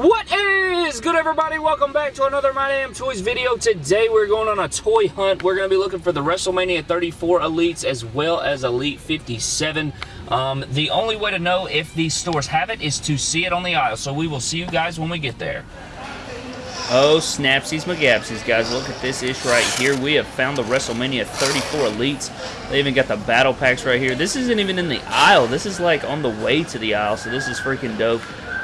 What is good everybody? Welcome back to another My Damn Toys video. Today we're going on a toy hunt. We're going to be looking for the WrestleMania 34 Elites as well as Elite 57. Um, the only way to know if these stores have it is to see it on the aisle. So we will see you guys when we get there. Oh, snapsies McGapsies, guys. Look at this ish right here. We have found the WrestleMania 34 Elites. They even got the battle packs right here. This isn't even in the aisle. This is like on the way to the aisle, so this is freaking dope.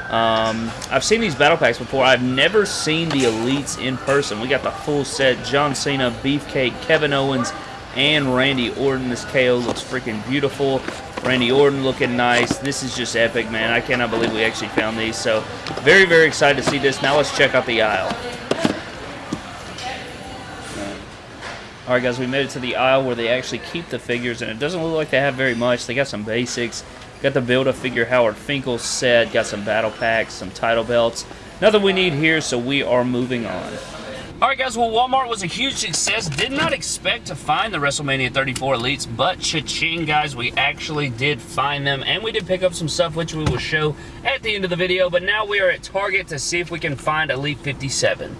Um, I've seen these battle packs before. I've never seen the Elites in person. We got the full set. John Cena, Beefcake, Kevin Owens, and Randy Orton. This KO looks freaking beautiful. Randy Orton looking nice. This is just epic, man. I cannot believe we actually found these. So, very, very excited to see this. Now let's check out the aisle. Alright guys, we made it to the aisle where they actually keep the figures, and it doesn't look like they have very much. They got some basics. Got the Build-A-Figure Howard Finkel set. Got some battle packs, some title belts. Nothing we need here, so we are moving on. Alright guys, well Walmart was a huge success. Did not expect to find the WrestleMania 34 Elites, but cha-ching guys, we actually did find them. And we did pick up some stuff which we will show at the end of the video. But now we are at Target to see if we can find Elite 57.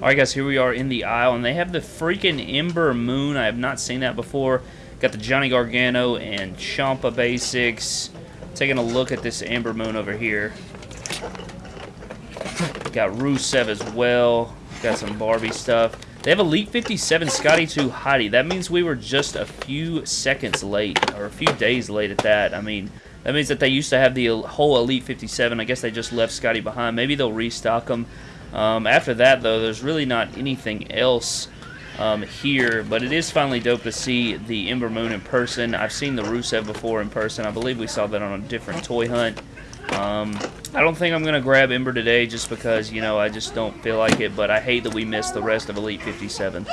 Alright guys, here we are in the aisle, and they have the freaking Ember Moon. I have not seen that before. Got the Johnny Gargano and Ciampa basics. Taking a look at this Ember Moon over here. Got Rusev as well. Got some Barbie stuff. They have Elite 57 Scotty 2 Hotty. That means we were just a few seconds late, or a few days late at that. I mean, that means that they used to have the whole Elite 57. I guess they just left Scotty behind. Maybe they'll restock them. Um, after that, though, there's really not anything else um, here, but it is finally dope to see the Ember Moon in person. I've seen the Rusev before in person. I believe we saw that on a different toy hunt. Um, I don't think I'm going to grab Ember today just because, you know, I just don't feel like it, but I hate that we missed the rest of Elite 57.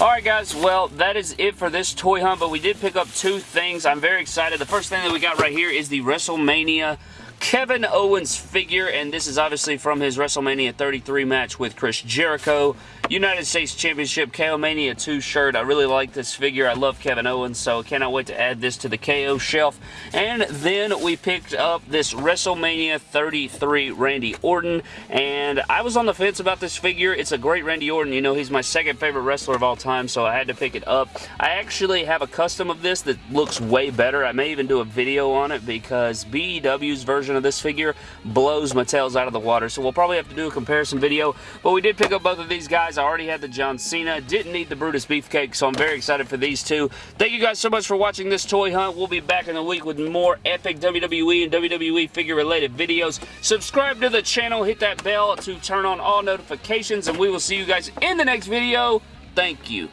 Alright guys, well that is it for this toy hunt, but we did pick up two things. I'm very excited. The first thing that we got right here is the WrestleMania Kevin Owens figure, and this is obviously from his WrestleMania 33 match with Chris Jericho. United States Championship KO Mania 2 shirt. I really like this figure. I love Kevin Owens, so I cannot wait to add this to the KO shelf. And then we picked up this WrestleMania 33 Randy Orton, and I was on the fence about this figure. It's a great Randy Orton. You know, he's my second favorite wrestler of all time, so I had to pick it up. I actually have a custom of this that looks way better. I may even do a video on it because BEW's version of this figure blows Mattel's out of the water, so we'll probably have to do a comparison video. But we did pick up both of these guys. I already had the John Cena. Didn't need the Brutus Beefcake, so I'm very excited for these two. Thank you guys so much for watching this toy hunt. We'll be back in a week with more epic WWE and WWE figure-related videos. Subscribe to the channel. Hit that bell to turn on all notifications, and we will see you guys in the next video. Thank you.